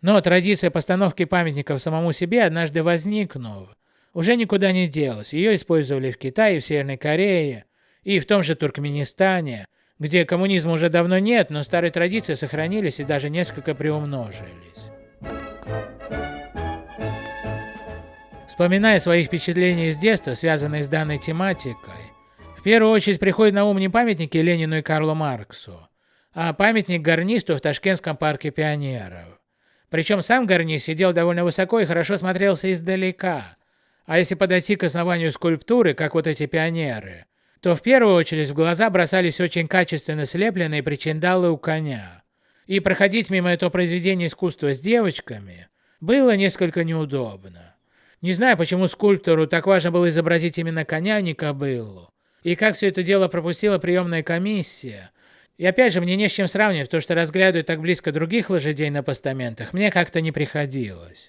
Но традиция постановки памятников самому себе, однажды возникнув, уже никуда не делась. Ее использовали в Китае, в Северной Корее и в том же Туркменистане, где коммунизма уже давно нет, но старые традиции сохранились и даже несколько приумножились. Вспоминая свои впечатления из детства, связанные с данной тематикой, в первую очередь приходят на ум не памятники Ленину и Карлу Марксу, а памятник гарнисту в Ташкентском парке пионеров. Причем сам гарнист сидел довольно высоко и хорошо смотрелся издалека. А если подойти к основанию скульптуры, как вот эти пионеры, то в первую очередь в глаза бросались очень качественно слепленные причиндалы у коня. И проходить мимо этого произведения искусства с девочками было несколько неудобно. Не знаю, почему скульптору так важно было изобразить именно коня, а не кобылу. И как все это дело пропустила приемная комиссия. И опять же, мне не с чем сравнивать, то что разглядывать так близко других лошадей на постаментах мне как-то не приходилось.